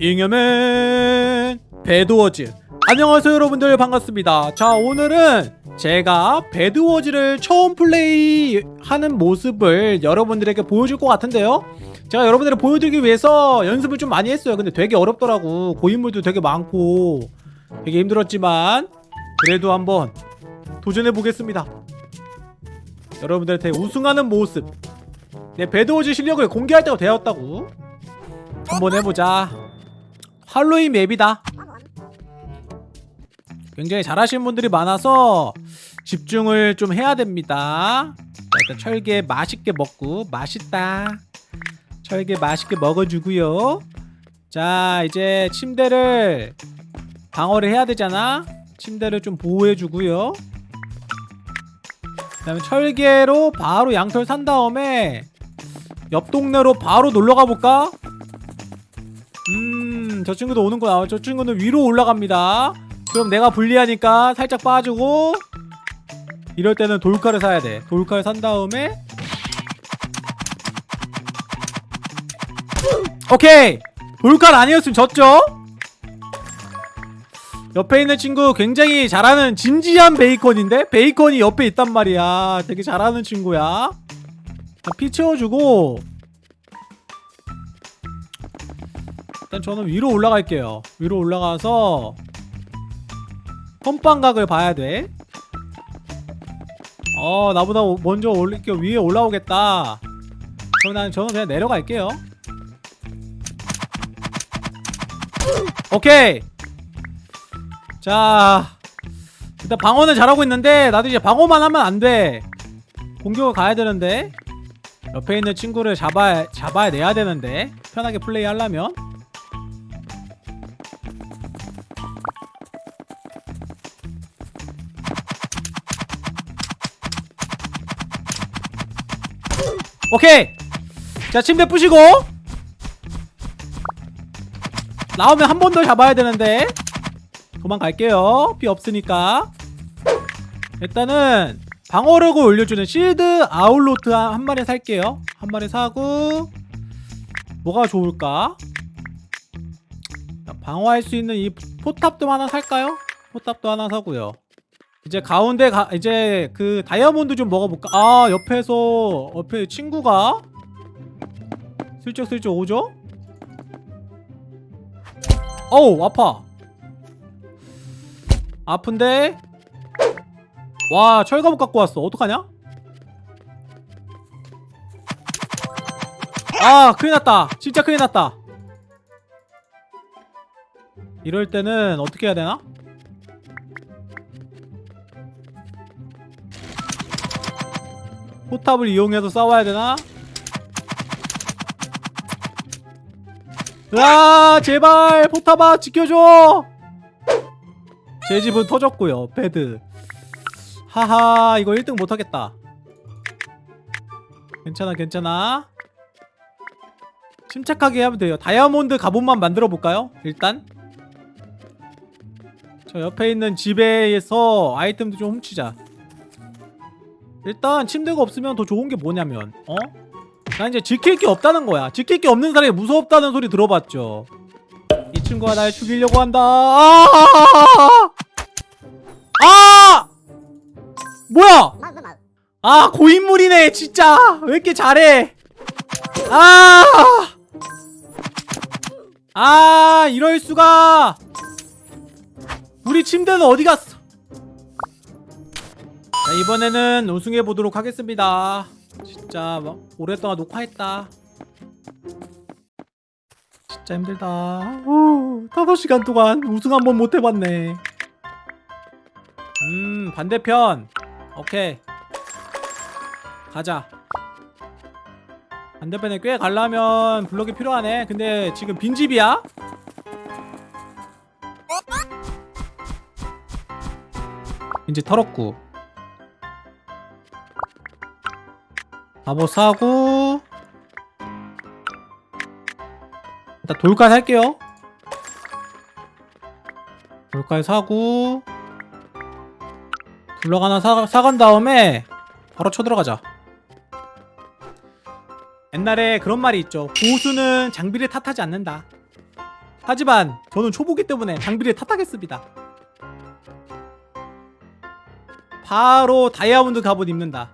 잉여맨 배드워즈. 안녕하세요 여러분들. 반갑습니다. 자 오늘은 제가 배드워즈를 처음 플레이하는 모습을 여러분들에게 보여줄 것 같은데요. 제가 여러분들을 보여드리기 위해서 연습을 좀 많이 했어요. 근데 되게 어렵더라고. 고인물도 되게 많고 되게 힘들었지만 그래도 한번 도전해 보겠습니다. 여러분들한테 우승하는 모습. 내 배드워즈 실력을 공개할 때가 되었다고. 한번 해보자 할로윈 맵이다. 굉장히 잘하시는 분들이 많아서 집중을 좀 해야 됩니다. 자, 일단 철개 맛있게 먹고 맛있다. 철개 맛있게 먹어주고요. 자 이제 침대를 방어를 해야 되잖아. 침대를 좀 보호해주고요. 그 다음에 철개로 바로 양털 산 다음에 옆 동네로 바로 놀러가 볼까? 음, 저 친구도 오는 거야. 저 친구는 위로 올라갑니다. 그럼 내가 불리하니까 살짝 빠지고 이럴 때는 돌칼을 사야 돼. 돌칼 산 다음에 오케이! 돌칼 아니었으면 졌죠? 옆에 있는 친구 굉장히 잘하는 진지한 베이컨인데? 베이컨이 옆에 있단 말이야. 되게 잘하는 친구야. 피 채워주고 일단 저는 위로 올라갈게요. 위로 올라가서 선방각을 봐야 돼. 어, 나보다 먼저 올릴게 위에 올라오겠다. 그럼 난 저는 그냥 내려갈게요. 오케이. 자 일단 방어는 잘하고 있는데 나도 이제 방어만 하면 안돼. 공격을 가야 되는데 옆에 있는 친구를 잡아, 잡아야 내야 되는데 편하게 플레이 하려면 오케이. 자 침대 부시고. 나오면 한 번 더 잡아야 되는데. 도망갈게요. 피 없으니까. 일단은 방어력을 올려주는 실드 아울로트 한, 한 마리 살게요. 한 마리 사고. 뭐가 좋을까? 방어할 수 있는 이 포탑도 하나 살까요? 포탑도 하나 사고요 이제 가운데 가, 이제 그 다이아몬드 좀 먹어볼까? 아 옆에서 옆에 친구가 슬쩍슬쩍 오죠? 어우 아파 아픈데 와 철갑옷 갖고 왔어 어떡하냐? 아 큰일났다 진짜 큰일났다 이럴 때는 어떻게 해야 되나? 포탑을 이용해서 싸워야 되나? 으아 제발 포탑아 지켜줘! 제 집은 터졌고요 bed. 하하 이거 1등 못하겠다. 괜찮아 괜찮아. 침착하게 하면 돼요. 다이아몬드 갑옷만 만들어 볼까요? 일단. 저 옆에 있는 집에서 아이템도 좀 훔치자 일단 침대가 없으면 더 좋은 게 뭐냐면 어? 나 이제 지킬 게 없다는 거야 지킬 게 없는 사람이 무섭다는 소리 들어봤죠 이 친구가 날 죽이려고 한다 아! 아! 뭐야 아 고인물이네 진짜 왜 이렇게 잘해 아! 아 이럴 수가 우리 침대는 어디 갔어 자, 이번에는 우승해 보도록 하겠습니다. 진짜 막 오랫동안 녹화했다. 진짜 힘들다. 후, 5시간 동안 우승 한 번 못해봤네. 음 반대편. 오케이. 가자. 반대편에 꽤 가려면 블럭이 필요하네. 근데 지금 빈집이야? 이제 털었고 바보 사고. 일단 돌칼 살게요. 돌칼 사고. 블럭 하나 사, 사간 다음에 바로 쳐들어가자. 옛날에 그런 말이 있죠. 고수는 장비를 탓하지 않는다. 하지만 저는 초보기 때문에 장비를 탓하겠습니다. 바로 다이아몬드 갑옷 입는다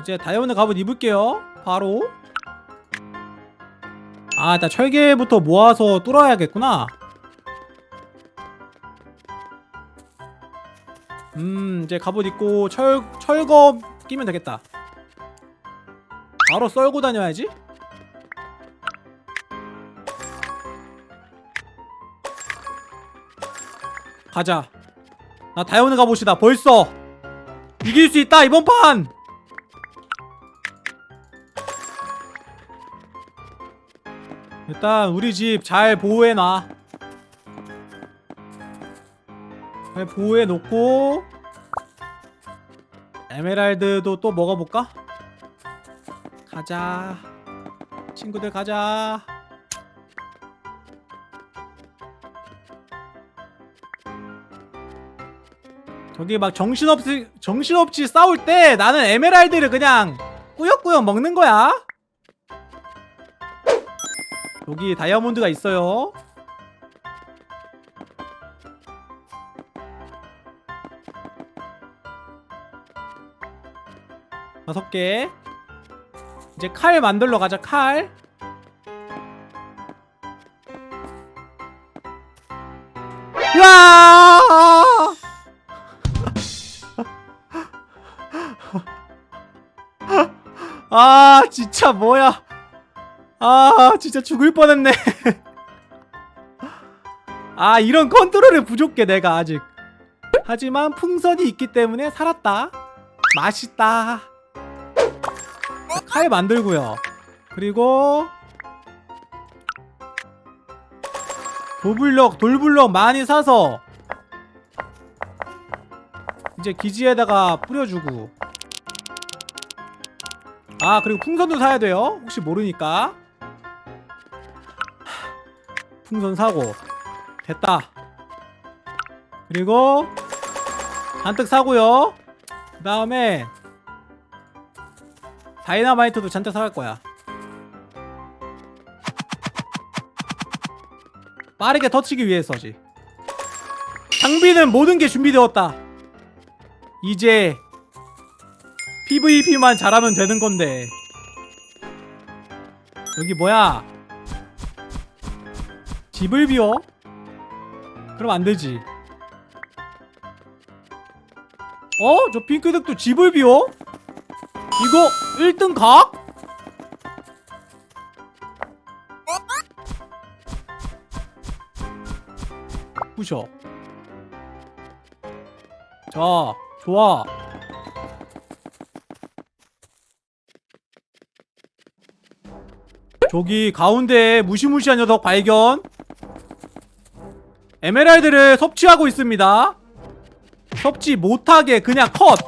이제 다이아몬드 갑옷 입을게요. 바로. 아 일단 철개부터 모아서 뚫어야겠구나. 음 이제 갑옷 입고 철, 철거 끼면 되겠다. 바로 썰고 다녀야지. 가자. 나 다이아몬드 갑옷이다 벌써. 이길 수 있다 이번 판 일단 우리 집 잘 보호해놔. 잘 보호해놓고 에메랄드도 또 먹어볼까? 가자. 친구들 가자. 저기 막 정신없이 정신없이 싸울 때 나는 에메랄드를 그냥 꾸역꾸역 먹는 거야 여기 다이아몬드가 있어요. 다섯 개. 이제 칼 만들러 가자 칼. 으아! 아 진짜 뭐야 아 진짜 죽을 뻔했네. 아 이런 컨트롤이 부족해 내가 아직. 하지만 풍선이 있기 때문에 살았다. 맛있다. 자, 칼 만들고요. 그리고 도블럭 돌블럭 많이 사서 이제 기지에다가 뿌려주고. 아 그리고 풍선도 사야 돼요. 혹시 모르니까 풍선 사고. 됐다. 그리고 잔뜩 사고요. 그 다음에 다이나마이트도 잔뜩 사갈 거야. 빠르게 터치기 위해서지. 장비는 모든 게 준비되었다. 이제 PVP만 잘하면 되는 건데. 여기 뭐야 집을 비워? 그럼 안 되지 어? 저 핑크색도 집을 비워? 이거 1등 각? 부셔 자 좋아 저기 가운데에 무시무시한 녀석 발견 에메랄드를 섭취하고 있습니다. 섭취 못하게 그냥 컷.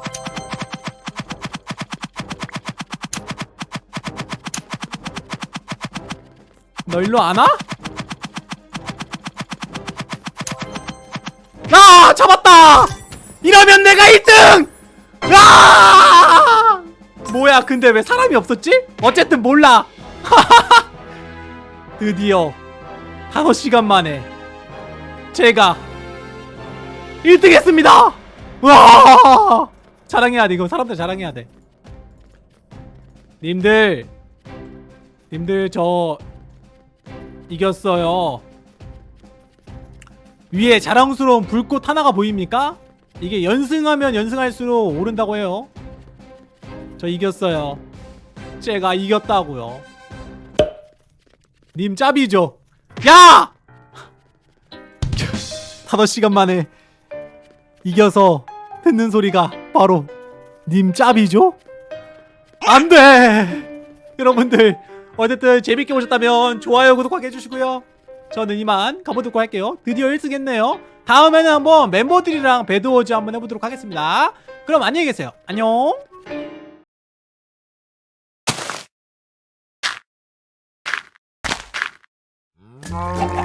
너 일로 안 와? 야 잡았다! 이러면 내가 1등! 야 뭐야 근데 왜 사람이 없었지? 어쨌든 몰라. 드디어 5시간 만에 제가 1등 했습니다. 와! 자랑해야 돼 이거. 사람들 자랑해야 돼. 님들 님들 저 이겼어요. 위에 자랑스러운 불꽃 하나가 보입니까? 이게 연승하면 연승할수록 오른다고 해요. 저 이겼어요. 제가 이겼다고요. 님 짭이죠? 야! 5시간 만에 이겨서 듣는 소리가 바로 님 짭이죠? 안돼! 여러분들 어쨌든 재밌게 보셨다면 좋아요 구독하게 해주시고요. 저는 이만 가보도록 할게요. 드디어 1승 했네요. 다음에는 한번 멤버들이랑 배드워즈 한번 해보도록 하겠습니다. 그럼 안녕히 계세요. 안녕. 음.